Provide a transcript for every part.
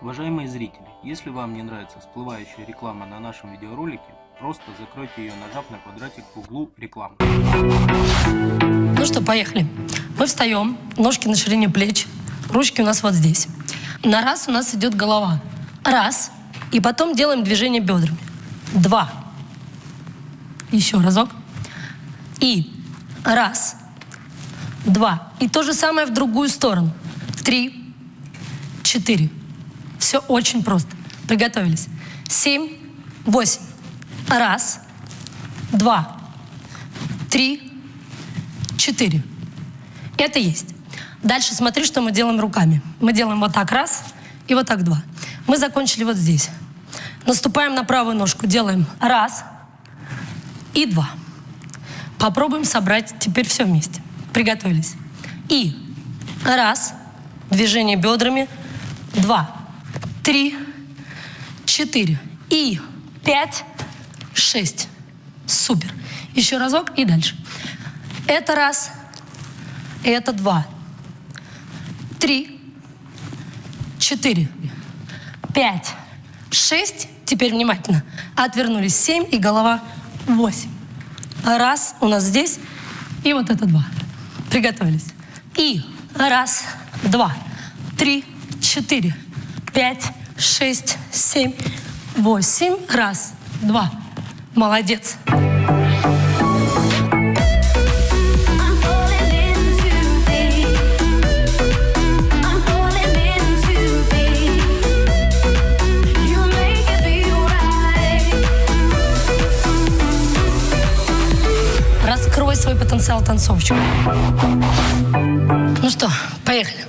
Уважаемые зрители, если вам не нравится всплывающая реклама на нашем видеоролике, просто закройте ее, нажав на квадратик в углу рекламы. Ну что, поехали. Мы встаем, ножки на ширине плеч, ручки у нас вот здесь. На раз у нас идет голова. Раз. И потом делаем движение бедрами. Два. Еще разок. И раз. Два. И то же самое в другую сторону. Три. Четыре. Все очень просто. Приготовились. Семь. Восемь. Раз. Два. Три. Четыре. Это есть. Дальше смотри, что мы делаем руками. Мы делаем вот так раз и вот так два. Мы закончили вот здесь. Наступаем на правую ножку, делаем раз и два. Попробуем собрать теперь все вместе. Приготовились. И раз, движение бедрами, два, три, четыре и пять, шесть. Супер. Еще разок и дальше. Это раз, это два, три, четыре, пять, шесть. Теперь внимательно. Отвернулись семь и голова восемь. Раз у нас здесь и вот это два. Приготовились. И раз, два, три, четыре, пять, шесть, семь, восемь. Раз, два. Молодец. Раскрой свой потенциал танцовщика. Ну что, поехали.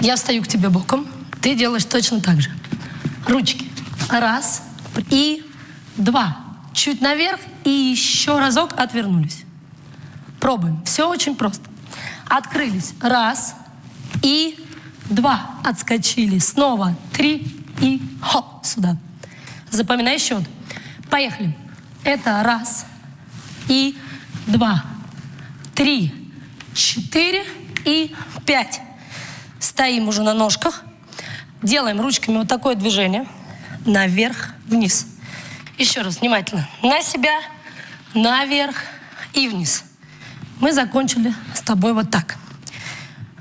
Я встаю к тебе боком, ты делаешь точно так же. Ручки. Раз и два. Чуть наверх и еще разок отвернулись. Пробуем. Все очень просто. Открылись. Раз и два. Отскочили. Снова три и хоп сюда. Запоминай счет. Поехали. Это раз и два, три, четыре и пять. Стоим уже на ножках. Делаем ручками вот такое движение. Наверх, вниз. Еще раз внимательно. На себя, наверх и вниз. Мы закончили с тобой вот так.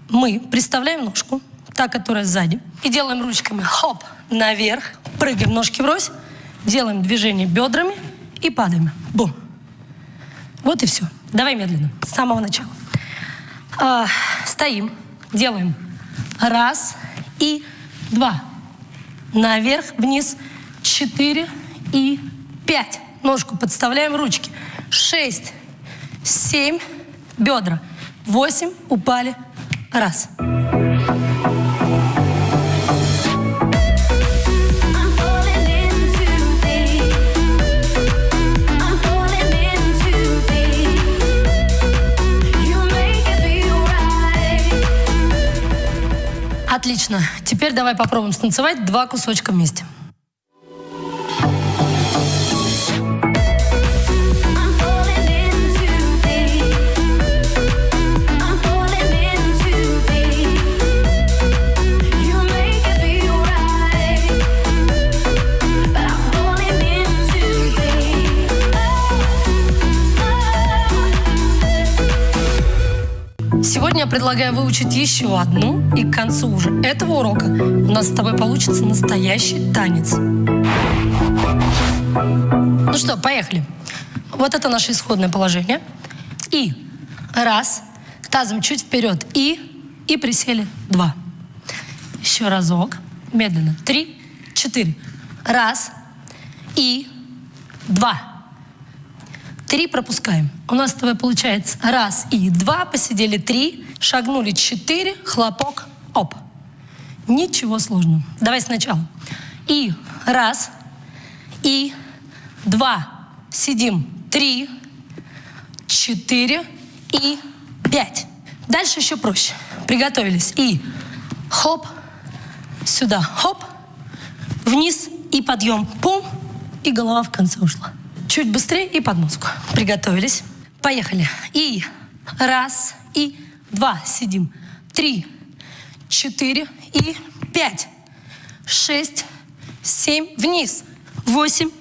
Мы представляем ножку, та, которая сзади, и делаем ручками хоп, наверх, прыгаем ножки врозь, делаем движение бедрами и падаем. Бум. Вот и все. Давай медленно, с самого начала. А, стоим, делаем раз и два. Наверх, вниз, четыре и пять. Ножку подставляем ручки. Шесть, семь, бедра. Восемь, упали. Раз. I'm Отлично. Теперь давай попробуем станцевать два кусочка вместе. Сегодня я предлагаю выучить еще одну, и к концу уже этого урока у нас с тобой получится настоящий танец. Ну что, поехали. Вот это наше исходное положение. И раз, тазом чуть вперед, и, и присели, два. Еще разок, медленно, три, четыре. Раз, и, два. Три пропускаем. У нас с тобой получается раз и два, посидели три, шагнули четыре, хлопок, оп. Ничего сложного. Давай сначала. И раз, и два, сидим, три, четыре и пять. Дальше еще проще. Приготовились. И хоп, сюда, хоп, вниз и подъем, пум, и голова в конце ушла. Чуть быстрее и под музыку. Приготовились. Поехали. И раз, и два, сидим. Три, четыре и пять. шесть, семь, вниз, восемь,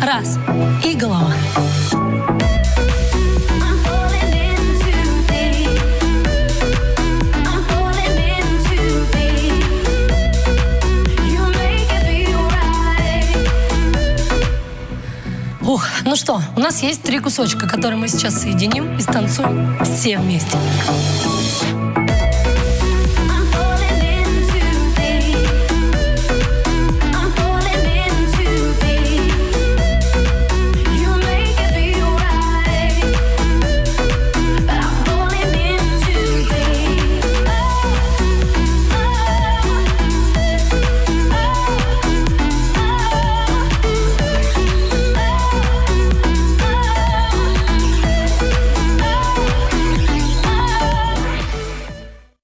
раз. И голова. Ну что, у нас есть три кусочка, которые мы сейчас соединим и станцуем все вместе.